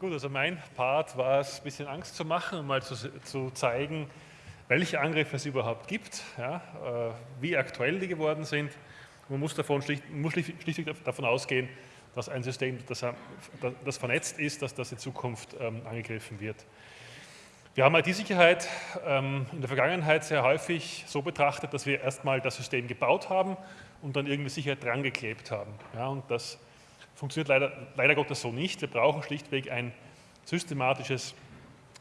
Gut, also mein Part war es, ein bisschen Angst zu machen und mal zu, zu zeigen, welche Angriffe es überhaupt gibt, ja, äh, wie aktuell die geworden sind. Man muss, davon schlicht, muss schlichtweg davon ausgehen, dass ein System, das, das vernetzt ist, dass das in Zukunft ähm, angegriffen wird. Wir haben IT-Sicherheit ähm, in der Vergangenheit sehr häufig so betrachtet, dass wir erstmal das System gebaut haben und dann irgendwie Sicherheit dran geklebt haben. Ja, und das funktioniert leider, leider Gottes so nicht. Wir brauchen schlichtweg ein systematisches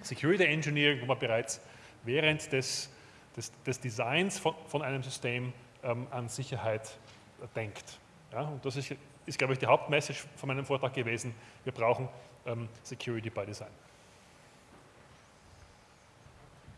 Security Engineering, wo man bereits während des, des, des Designs von, von, einem System ähm, an Sicherheit denkt. Ja, und das ist, ist, glaube ich, die Hauptmessage von meinem Vortrag gewesen. Wir brauchen ähm, Security by Design.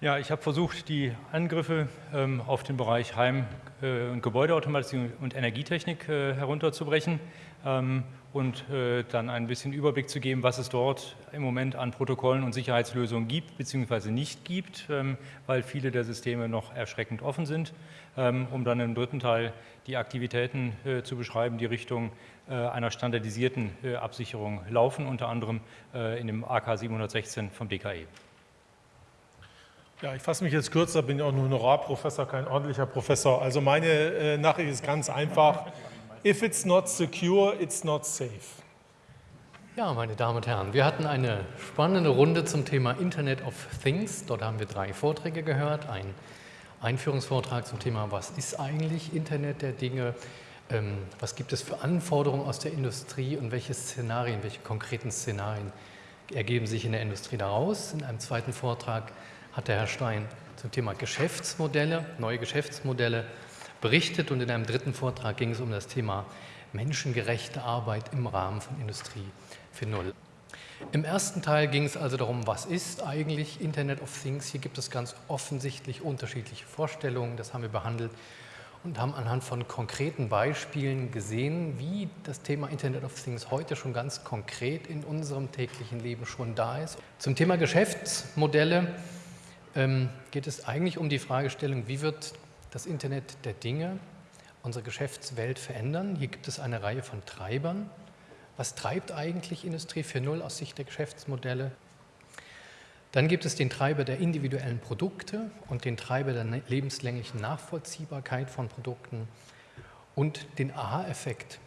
Ja, ich habe versucht, die Angriffe ähm, auf den Bereich Heim- äh, und Gebäudeautomatisierung und Energietechnik äh, herunterzubrechen ähm, und äh, dann ein bisschen Überblick zu geben, was es dort im Moment an Protokollen und Sicherheitslösungen gibt bzw. nicht gibt, ähm, weil viele der Systeme noch erschreckend offen sind, ähm, um dann im dritten Teil die Aktivitäten äh, zu beschreiben, die Richtung äh, einer standardisierten äh, Absicherung laufen, unter anderem in dem AK 716 vom DKE. Ja, ich fasse mich jetzt kürzer, bin ja auch nur Honorarprofessor, kein ordentlicher Professor. Also meine äh, Nachricht ist ganz einfach. If it's not secure, it's not safe. Ja, meine Damen und Herren, wir hatten eine spannende Runde zum Thema Internet of Things. Dort haben wir drei Vorträge gehört. Ein Einführungsvortrag zum Thema, was ist eigentlich Internet der Dinge? Ähm, was gibt es für Anforderungen aus der Industrie und welche Szenarien, welche konkreten Szenarien ergeben sich in der Industrie daraus? In einem zweiten Vortrag hat der Herr Stein zum Thema Geschäftsmodelle, neue Geschäftsmodelle berichtet und in einem dritten Vortrag ging es um das Thema menschengerechte Arbeit im Rahmen von Industrie 4.0. Im ersten Teil ging es also darum, was ist eigentlich Internet of Things. Hier gibt es ganz offensichtlich unterschiedliche Vorstellungen, das haben wir behandelt und haben anhand von konkreten Beispielen gesehen, wie das Thema Internet of Things heute schon ganz konkret in unserem täglichen Leben schon da ist. Zum Thema Geschäftsmodelle ähm, geht es eigentlich um die Fragestellung, wie wird das Internet der Dinge unsere Geschäftswelt verändern. Hier gibt es eine Reihe von Treibern. Was treibt eigentlich Industrie 4.0 aus Sicht der Geschäftsmodelle? Dann gibt es den Treiber der individuellen Produkte und den Treiber der lebenslänglichen Nachvollziehbarkeit von Produkten und den Aha-Effekt.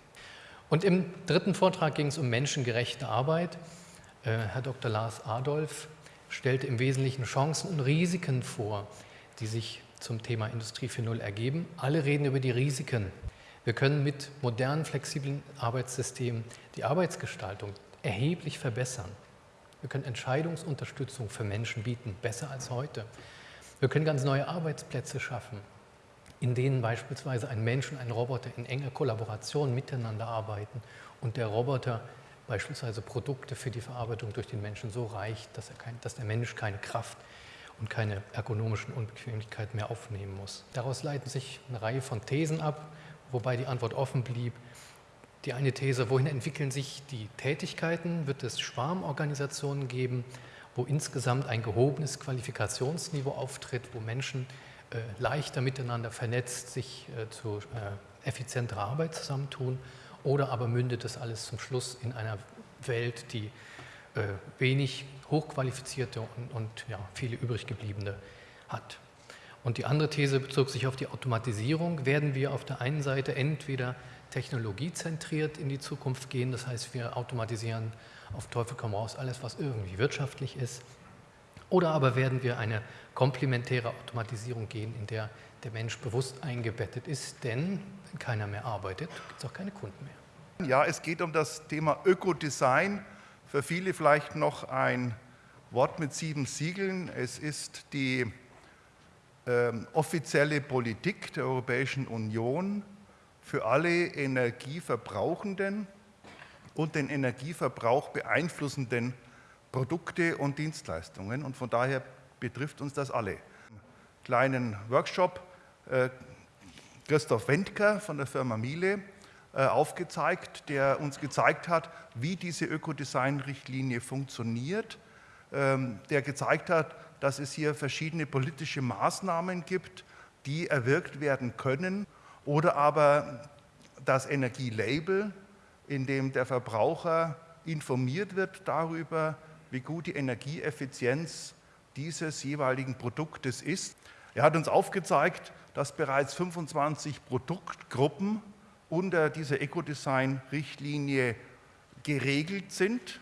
Und im dritten Vortrag ging es um menschengerechte Arbeit. Äh, Herr Dr. Lars Adolf stellte im Wesentlichen Chancen und Risiken vor, die sich zum Thema Industrie 4.0 ergeben. Alle reden über die Risiken. Wir können mit modernen, flexiblen Arbeitssystemen die Arbeitsgestaltung erheblich verbessern. Wir können Entscheidungsunterstützung für Menschen bieten, besser als heute. Wir können ganz neue Arbeitsplätze schaffen, in denen beispielsweise ein Mensch und ein Roboter in enger Kollaboration miteinander arbeiten und der Roboter beispielsweise Produkte für die Verarbeitung durch den Menschen so reicht, dass, kein, dass der Mensch keine Kraft und keine ergonomischen Unbequemlichkeiten mehr aufnehmen muss. Daraus leiten sich eine Reihe von Thesen ab, wobei die Antwort offen blieb. Die eine These, wohin entwickeln sich die Tätigkeiten? Wird es Schwarmorganisationen geben, wo insgesamt ein gehobenes Qualifikationsniveau auftritt, wo Menschen äh, leichter miteinander vernetzt sich äh, zu äh, effizienterer Arbeit zusammentun? Oder aber mündet das alles zum Schluss in einer Welt, die äh, wenig hochqualifizierte und, und ja, viele übrig gebliebene hat. Und die andere These bezog sich auf die Automatisierung. Werden wir auf der einen Seite entweder technologiezentriert in die Zukunft gehen, das heißt, wir automatisieren auf Teufel komm raus alles, was irgendwie wirtschaftlich ist, oder aber werden wir eine komplementäre Automatisierung gehen, in der der Mensch bewusst eingebettet ist, denn wenn keiner mehr arbeitet, gibt es auch keine Kunden mehr. Ja, es geht um das Thema Ökodesign. Für viele vielleicht noch ein Wort mit sieben Siegeln. Es ist die äh, offizielle Politik der Europäischen Union für alle Energieverbrauchenden und den Energieverbrauch beeinflussenden Produkte und Dienstleistungen. Und von daher betrifft uns das alle. Kleinen Workshop äh, Christoph Wendker von der Firma Miele äh, aufgezeigt, der uns gezeigt hat, wie diese Ökodesign-Richtlinie funktioniert, ähm, der gezeigt hat, dass es hier verschiedene politische Maßnahmen gibt, die erwirkt werden können oder aber das Energielabel, in dem der Verbraucher informiert wird darüber, wie gut die Energieeffizienz dieses jeweiligen Produktes ist. Er hat uns aufgezeigt, dass bereits 25 Produktgruppen unter dieser Ecodesign-Richtlinie geregelt sind.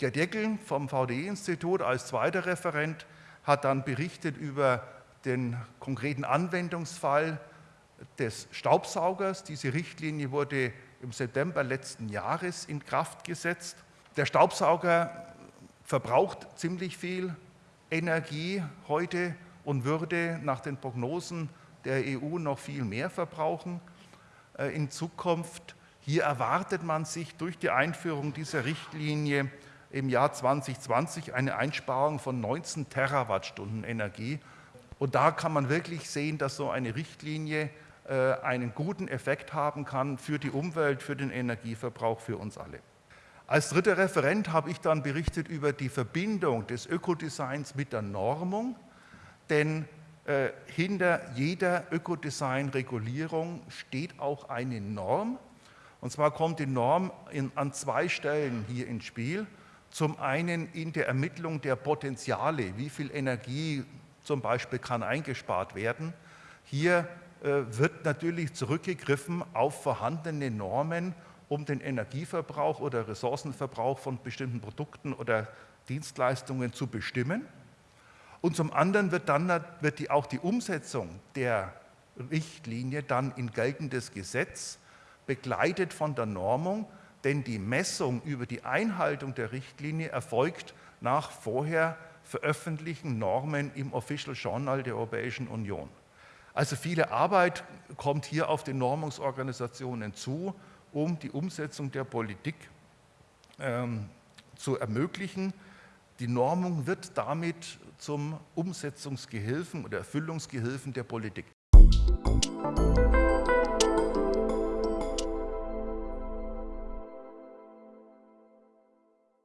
Der Deckel vom VDE-Institut als zweiter Referent hat dann berichtet über den konkreten Anwendungsfall des Staubsaugers. Diese Richtlinie wurde im September letzten Jahres in Kraft gesetzt. Der Staubsauger verbraucht ziemlich viel Energie heute und würde nach den Prognosen der EU noch viel mehr verbrauchen äh, in Zukunft. Hier erwartet man sich durch die Einführung dieser Richtlinie im Jahr 2020 eine Einsparung von 19 Terawattstunden Energie. Und da kann man wirklich sehen, dass so eine Richtlinie äh, einen guten Effekt haben kann für die Umwelt, für den Energieverbrauch, für uns alle. Als dritter Referent habe ich dann berichtet über die Verbindung des Ökodesigns mit der Normung, denn äh, hinter jeder Ökodesign-Regulierung steht auch eine Norm. Und zwar kommt die Norm in, an zwei Stellen hier ins Spiel. Zum einen in der Ermittlung der Potenziale, wie viel Energie zum Beispiel kann eingespart werden. Hier äh, wird natürlich zurückgegriffen auf vorhandene Normen, um den Energieverbrauch oder Ressourcenverbrauch von bestimmten Produkten oder Dienstleistungen zu bestimmen. Und zum anderen wird dann wird die, auch die Umsetzung der Richtlinie dann in geltendes Gesetz begleitet von der Normung, denn die Messung über die Einhaltung der Richtlinie erfolgt nach vorher veröffentlichten Normen im Official Journal der Europäischen Union. Also viele Arbeit kommt hier auf die Normungsorganisationen zu, um die Umsetzung der Politik ähm, zu ermöglichen. Die Normung wird damit zum Umsetzungsgehilfen oder Erfüllungsgehilfen der Politik. Musik